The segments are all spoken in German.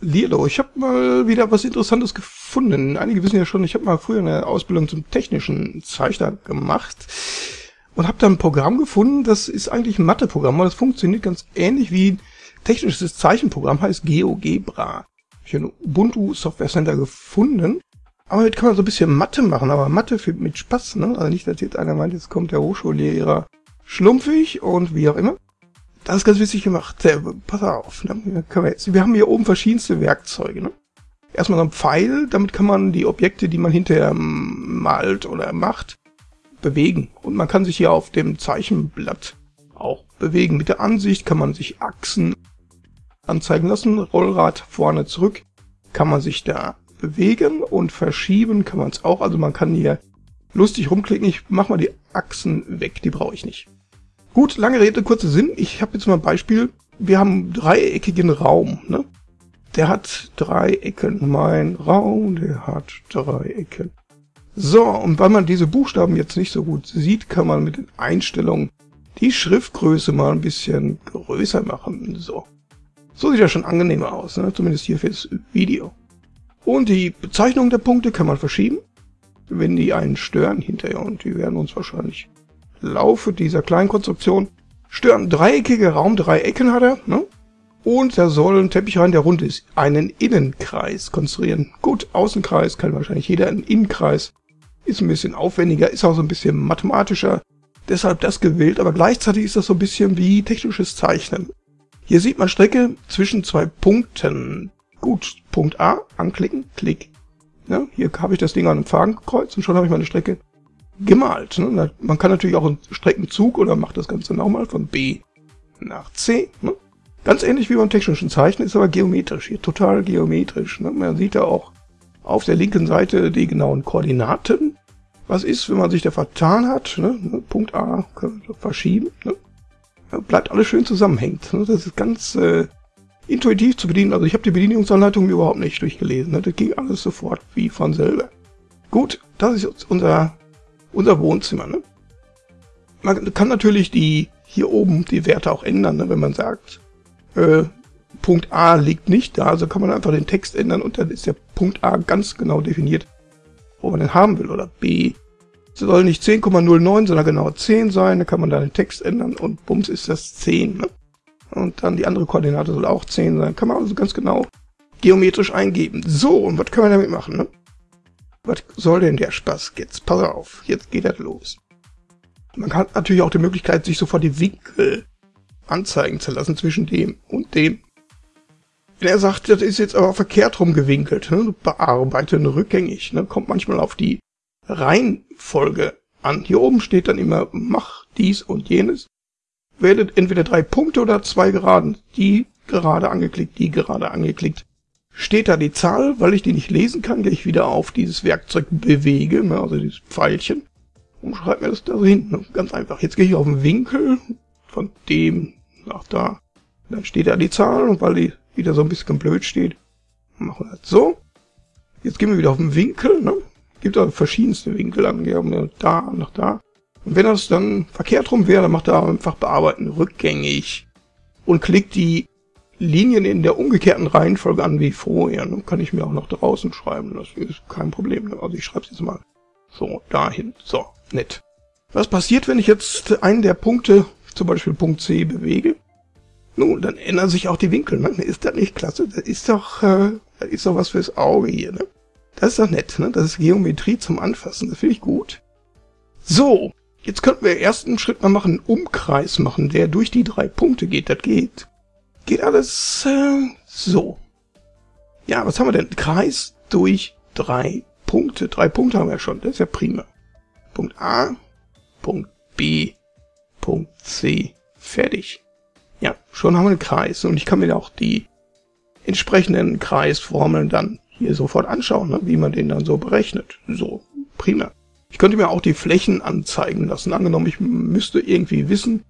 Lilo, ich habe mal wieder was Interessantes gefunden. Einige wissen ja schon, ich habe mal früher eine Ausbildung zum technischen Zeichner gemacht und habe da ein Programm gefunden, das ist eigentlich ein Matheprogramm, aber das funktioniert ganz ähnlich wie ein technisches Zeichenprogramm, heißt GeoGebra. Ich habe ein Ubuntu Software Center gefunden, aber damit kann man so ein bisschen Mathe machen, aber Mathe für, mit Spaß, ne? Also nicht, dass jetzt einer meint, jetzt kommt der Hochschullehrer schlumpfig und wie auch immer. Das ist ganz witzig gemacht. Pass auf. Ne? Wir, haben hier oben verschiedenste Werkzeuge. Ne? Erstmal so ein Pfeil, damit kann man die Objekte, die man hinterher malt oder macht, bewegen. Und man kann sich hier auf dem Zeichenblatt auch bewegen. Mit der Ansicht kann man sich Achsen anzeigen lassen. Rollrad vorne zurück kann man sich da bewegen und verschieben kann man es auch. Also man kann hier lustig rumklicken. Ich mach mal die Achsen weg, die brauche ich nicht. Gut, lange Rede, kurzer Sinn. Ich habe jetzt mal ein Beispiel. Wir haben einen dreieckigen Raum. Ne? Der hat drei Ecken. Mein Raum, der hat drei Ecken. So, und weil man diese Buchstaben jetzt nicht so gut sieht, kann man mit den Einstellungen die Schriftgröße mal ein bisschen größer machen. So, so sieht das schon angenehmer aus, ne? zumindest hier fürs Video. Und die Bezeichnung der Punkte kann man verschieben, wenn die einen stören hinterher. Und die werden uns wahrscheinlich Laufe dieser kleinen Konstruktion stören. Dreieckige Raum, drei Ecken hat er, ne? Und er soll einen Teppich rein, der rund ist, einen Innenkreis konstruieren. Gut, Außenkreis kann wahrscheinlich jeder, einen Innenkreis ist ein bisschen aufwendiger, ist auch so ein bisschen mathematischer, deshalb das gewählt, aber gleichzeitig ist das so ein bisschen wie technisches Zeichnen. Hier sieht man Strecke zwischen zwei Punkten. Gut, Punkt A, anklicken, Klick. Ja, hier habe ich das Ding an einem Faden gekreuzt und schon habe ich meine Strecke gemalt. Ne? Man kann natürlich auch einen Streckenzug oder macht das Ganze nochmal von B nach C. Ne? Ganz ähnlich wie beim technischen Zeichnen, ist aber geometrisch hier, total geometrisch. Ne? Man sieht da auch auf der linken Seite die genauen Koordinaten. Was ist, wenn man sich da vertan hat? Ne? ne Punkt A können wir verschieben. Ne? Bleibt alles schön zusammenhängt. Ne? Das ist ganz äh, intuitiv zu bedienen. Also ich habe die Bedienungsanleitung überhaupt nicht durchgelesen. Das ging alles sofort wie von selber. Gut, das ist unser unser Wohnzimmer. Ne? Man kann natürlich die hier oben die Werte auch ändern, ne? wenn man sagt, äh, Punkt A liegt nicht da, also kann man einfach den Text ändern und dann ist der Punkt A ganz genau definiert, wo man den haben will. Oder B soll nicht 10,09, sondern genau 10 sein, dann kann man da den Text ändern und bums ist das 10. Ne? Und dann die andere Koordinate soll auch 10 sein. Kann man also ganz genau geometrisch eingeben. So, und was können wir damit machen? Ne? Was soll denn der Spaß jetzt? Pass auf, jetzt geht das los. Man hat natürlich auch die Möglichkeit, sich sofort die Winkel anzeigen zu lassen zwischen dem und dem. Wenn er sagt, das ist jetzt aber verkehrt rumgewinkelt, ne? bearbeiten rückgängig, ne? kommt manchmal auf die Reihenfolge an. Hier oben steht dann immer, mach dies und jenes. Werdet entweder drei Punkte oder zwei Geraden. Die gerade angeklickt, die gerade angeklickt steht da die Zahl, weil ich die nicht lesen kann, gehe ich wieder auf dieses Werkzeug bewege, ne, also dieses Pfeilchen, und schreibe mir das da hinten. Ganz einfach. Jetzt gehe ich auf den Winkel von dem nach da. Dann steht da die Zahl und weil die wieder so ein bisschen blöd steht, machen wir das so. Jetzt gehen wir wieder auf den Winkel, ne? Gibt da verschiedenste Winkel an, wir da nach da. Und wenn das dann verkehrt rum wäre, dann macht er einfach bearbeiten rückgängig und klickt die Linien in der umgekehrten Reihenfolge an wie vorher. Dann kann ich mir auch noch draußen schreiben. Das ist kein Problem. Also ich schreibe es jetzt mal so dahin. So, nett. Was passiert, wenn ich jetzt einen der Punkte, zum Beispiel Punkt C, bewege? Nun, dann ändern sich auch die Winkel. Ne? Ist das nicht klasse? Das ist doch, äh, das ist doch was fürs Auge hier. Ne? Das ist doch nett. Ne? Das ist Geometrie zum Anfassen. Das finde ich gut. So, jetzt könnten wir ersten Schritt mal machen, einen Umkreis machen, der durch die drei Punkte geht. Das geht geht alles äh, so. Ja, was haben wir denn? Kreis durch drei Punkte. Drei Punkte haben wir schon. Das ist ja prima. Punkt A, Punkt B, Punkt C. Fertig. Ja, schon haben wir einen Kreis. Und ich kann mir auch die entsprechenden Kreisformeln dann hier sofort anschauen, ne, wie man den dann so berechnet. So, prima. Ich könnte mir auch die Flächen anzeigen lassen. Angenommen, ich müsste irgendwie wissen,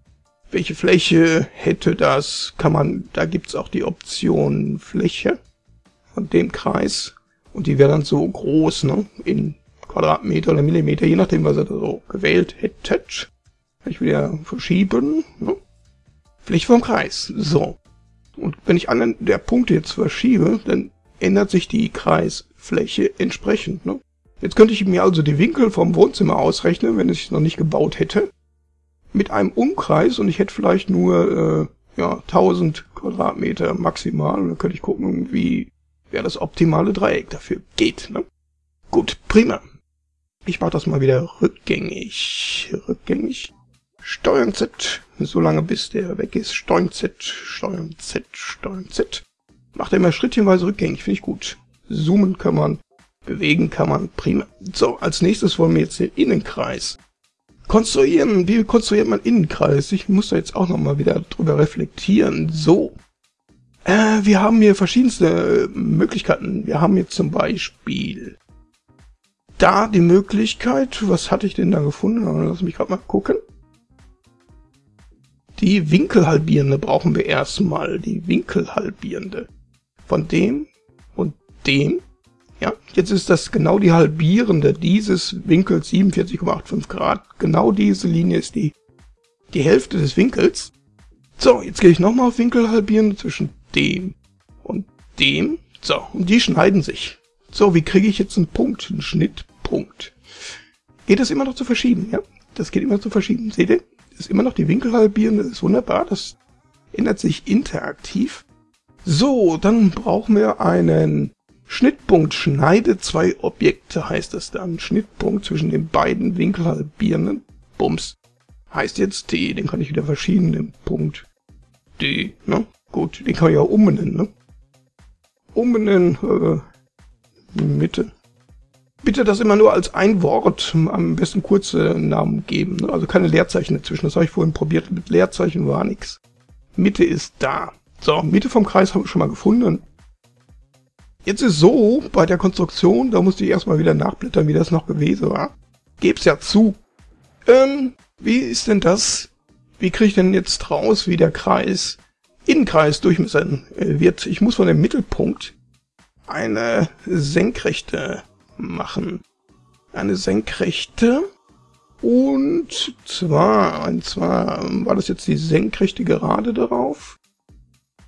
welche Fläche hätte das? Kann man, da gibt's auch die Option Fläche von dem Kreis. Und die wäre dann so groß, ne? In Quadratmeter oder Millimeter, je nachdem, was er da so gewählt hätte. Kann ich wieder verschieben, ne? Fläche vom Kreis. So. Und wenn ich einen der Punkte jetzt verschiebe, dann ändert sich die Kreisfläche entsprechend. Ne? Jetzt könnte ich mir also die Winkel vom Wohnzimmer ausrechnen, wenn ich es noch nicht gebaut hätte, mit einem Umkreis und ich hätte vielleicht nur äh, ja 1000 Quadratmeter maximal. Und dann könnte ich gucken, wie wer das optimale Dreieck dafür geht. Ne? Gut, prima. Ich mache das mal wieder rückgängig. Rückgängig. Steuern Z, so lange bis der weg ist. Steuern Z, Steuern Z, Steuern Z. Macht er immer schrittchenweise rückgängig, finde ich gut. Zoomen kann man, bewegen kann man, prima. So, als nächstes wollen wir jetzt den Innenkreis konstruieren. Wie konstruiert man Innenkreis? Ich muss da jetzt auch nochmal wieder drüber reflektieren. So. Äh, wir haben hier verschiedenste Möglichkeiten. Wir haben jetzt zum Beispiel da die Möglichkeit, was hatte ich denn da gefunden? Lass mich gerade mal gucken. Die Winkelhalbierende brauchen wir erstmal. Die Winkelhalbierende. Von dem und dem. Ja, jetzt ist das genau die Halbierende dieses Winkels 47,85 Grad. Genau diese Linie ist die, die Hälfte des Winkels. So, jetzt gehe ich nochmal auf Winkelhalbierende zwischen dem und dem. So, und die schneiden sich. So, wie kriege ich jetzt einen Punkt, einen Schnittpunkt? Geht das immer noch zu verschieben, ja? Das geht immer zu verschieben. Seht ihr? ist immer noch die Winkelhalbierende, das ist wunderbar, das ändert sich interaktiv. So, dann brauchen wir einen Schnittpunkt, schneide zwei Objekte, heißt das dann. Schnittpunkt zwischen den beiden Winkelhalbierenden. Bums. Heißt jetzt T, den kann ich wieder verschieben, den Punkt D, ne? Gut, den kann ich auch umbenennen, ne? Umbenennen, äh, Mitte. Bitte das immer nur als ein Wort, am besten kurze Namen geben, ne? also keine Leerzeichen dazwischen. Das habe ich vorhin probiert, mit Leerzeichen war nix. Mitte ist da. So, Mitte vom Kreis habe ich schon mal gefunden. Jetzt ist so, bei der Konstruktion, da musste ich erstmal wieder nachblättern, wie das noch gewesen war. Geb's ja zu. Ähm, wie ist denn das? Wie kriege ich denn jetzt raus, wie der Kreis, Innenkreis durchmessen äh, wird? Ich muss von dem Mittelpunkt eine senkrechte machen. Eine senkrechte. Und zwar, und zwar war das jetzt die senkrechte Gerade darauf?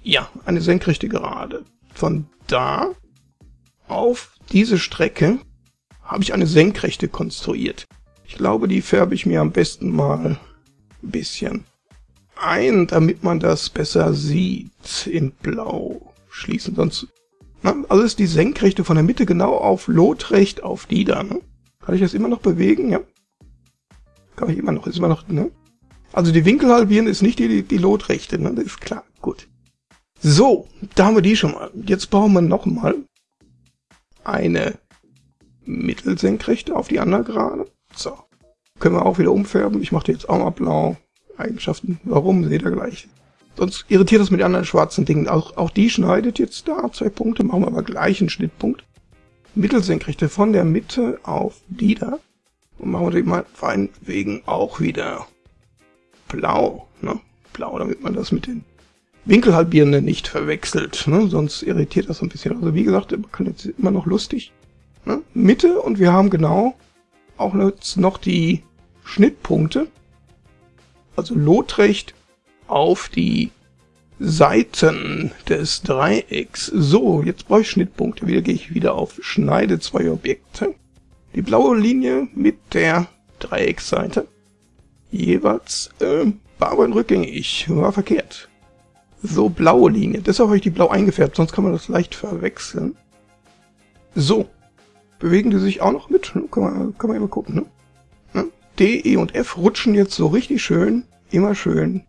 Ja, eine senkrechte Gerade. Von da auf diese Strecke habe ich eine senkrechte konstruiert. Ich glaube, die färbe ich mir am besten mal ein bisschen ein, damit man das besser sieht in Blau. Schließen, sonst also ist die Senkrechte von der Mitte genau auf Lotrecht auf die da, ne? Kann ich das immer noch bewegen? Ja. Kann ich immer noch, ist immer noch, ne? Also die Winkel halbieren ist nicht die, die, die Lotrechte, ne? Das ist klar. Gut. So, da haben wir die schon mal. Jetzt bauen wir nochmal eine Mittelsenkrechte auf die andere Gerade. So. Können wir auch wieder umfärben. Ich mache die jetzt auch mal blau. Eigenschaften. Warum? Seht ihr gleich. Sonst irritiert das mit den anderen schwarzen Dingen. Auch, auch die schneidet jetzt da zwei Punkte, machen wir aber gleich einen Schnittpunkt. Mittelsenkrechte von der Mitte auf die da. Und machen wir die mal wegen auch wieder blau. Ne? Blau, damit man das mit den Winkelhalbierenden nicht verwechselt. Ne? Sonst irritiert das ein bisschen. Also wie gesagt, man kann jetzt immer noch lustig. Ne? Mitte und wir haben genau auch jetzt noch die Schnittpunkte. Also lotrecht auf die Seiten des Dreiecks. So, jetzt brauche ich Schnittpunkte. Wieder gehe ich wieder auf Schneide zwei Objekte. Die blaue Linie mit der Dreiecksseite. Jeweils äh, Barbein rückgängig. War verkehrt. So, blaue Linie. Deshalb habe ich die blau eingefärbt, sonst kann man das leicht verwechseln. So. Bewegen die sich auch noch mit? Kann man, kann man immer gucken, ne? D, E und F rutschen jetzt so richtig schön, immer schön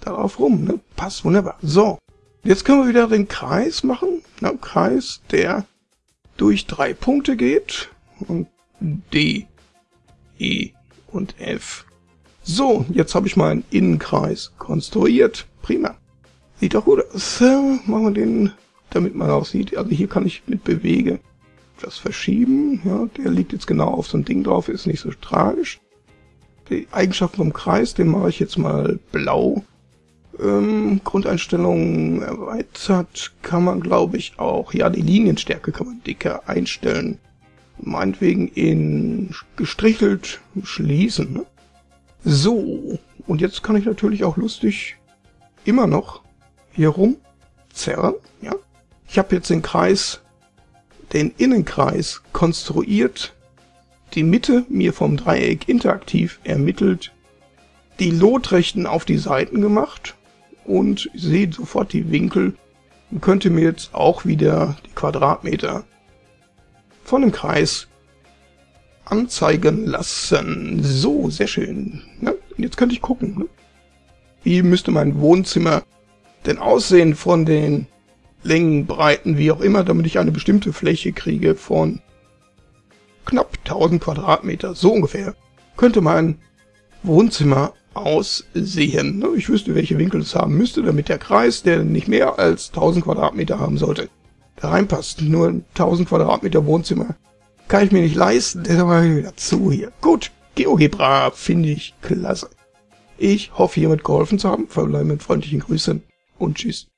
darauf rum. Ne? Passt wunderbar. So, jetzt können wir wieder den Kreis machen. Ne? Kreis, der durch drei Punkte geht. Und D, E und F. So, jetzt habe ich meinen Innenkreis konstruiert. Prima. Sieht doch gut aus. Machen wir den, damit man auch sieht. Also hier kann ich mit bewege das verschieben. Ja, der liegt jetzt genau auf so ein Ding drauf, ist nicht so tragisch. Die Eigenschaften vom Kreis, den mache ich jetzt mal blau ähm, Grundeinstellungen erweitert kann man, glaube ich, auch, ja, die Linienstärke kann man dicker einstellen. Meinetwegen in gestrichelt schließen. Ne? So, und jetzt kann ich natürlich auch lustig immer noch hier rum zerren. Ja? Ich habe jetzt den Kreis, den Innenkreis konstruiert, die Mitte mir vom Dreieck interaktiv ermittelt, die Lotrechten auf die Seiten gemacht und sehe sofort die Winkel und könnte mir jetzt auch wieder die Quadratmeter von dem Kreis anzeigen lassen. So, sehr schön. Ja, jetzt könnte ich gucken. Ne? Wie müsste mein Wohnzimmer denn aussehen von den Längen, Breiten, wie auch immer, damit ich eine bestimmte Fläche kriege von knapp 1000 Quadratmeter, so ungefähr, könnte mein Wohnzimmer aussehen. Ne? Ich wüsste, welche Winkel es haben müsste, damit der Kreis, der nicht mehr als 1000 Quadratmeter haben sollte, da reinpasst. Nur 1000 Quadratmeter Wohnzimmer kann ich mir nicht leisten, deshalb mache ich wieder zu hier. Gut, GeoGebra finde ich klasse. Ich hoffe, hiermit geholfen zu haben. Verbleibe mit freundlichen Grüßen und tschüss.